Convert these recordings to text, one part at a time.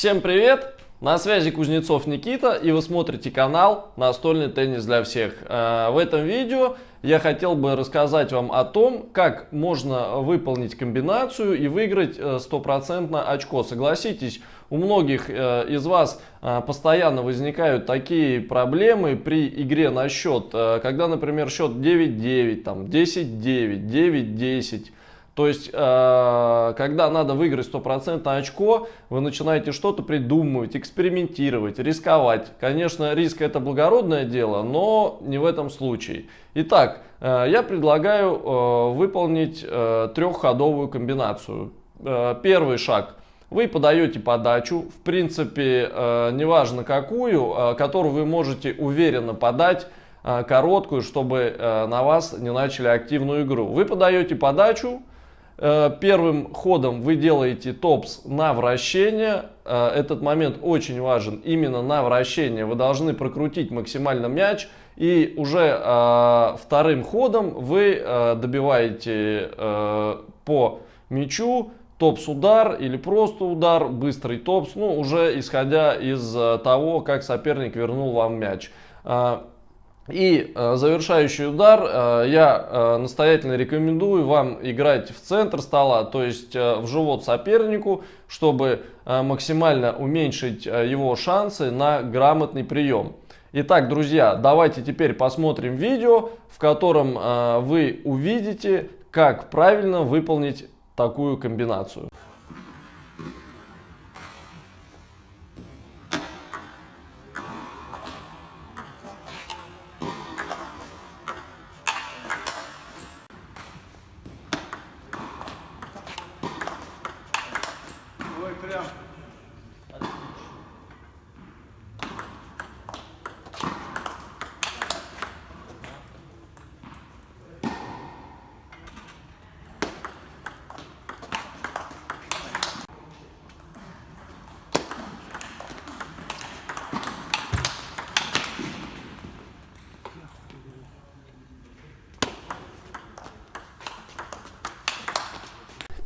Всем привет! На связи Кузнецов Никита и вы смотрите канал «Настольный теннис для всех». Э, в этом видео я хотел бы рассказать вам о том, как можно выполнить комбинацию и выиграть э, стопроцентно очко. Согласитесь, у многих э, из вас постоянно возникают такие проблемы при игре на счет. Когда, например, счет 9-9, 10-9, 9-10 то есть, э, когда надо выиграть стопроцентное очко, вы начинаете что-то придумывать, экспериментировать, рисковать. Конечно, риск это благородное дело, но не в этом случае. Итак, э, я предлагаю э, выполнить трехходовую комбинацию. Первый шаг. Вы подаете подачу, в принципе, неважно какую, которую вы можете уверенно подать, короткую, чтобы на вас не начали активную игру. Вы подаете подачу, первым ходом вы делаете топс на вращение. Э, этот момент очень важен именно на вращение. Вы должны прокрутить максимально мяч. И уже э, вторым ходом вы добиваете по мячу топс-удар или просто удар, быстрый топс. Ну, уже исходя из того, как соперник вернул вам мяч. И э, завершающий удар э, я э, настоятельно рекомендую вам играть в центр стола, то есть э, в живот сопернику, чтобы э, максимально уменьшить э, его шансы на грамотный прием. Итак, друзья, давайте теперь посмотрим видео, в котором э, вы увидите, как правильно выполнить такую комбинацию. 그래요.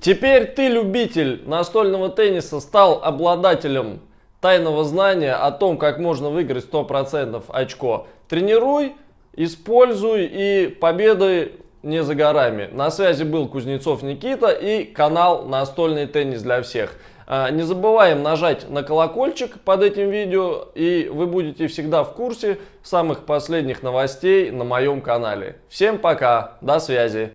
Теперь ты, любитель настольного тенниса, стал обладателем тайного знания о том, как можно выиграть 100% очко. Тренируй, используй и победы не за горами. На связи был Кузнецов Никита и канал Настольный теннис для всех. А, не забываем нажать на колокольчик под этим видео и вы будете всегда в курсе самых последних новостей на моем канале. Всем пока, до связи.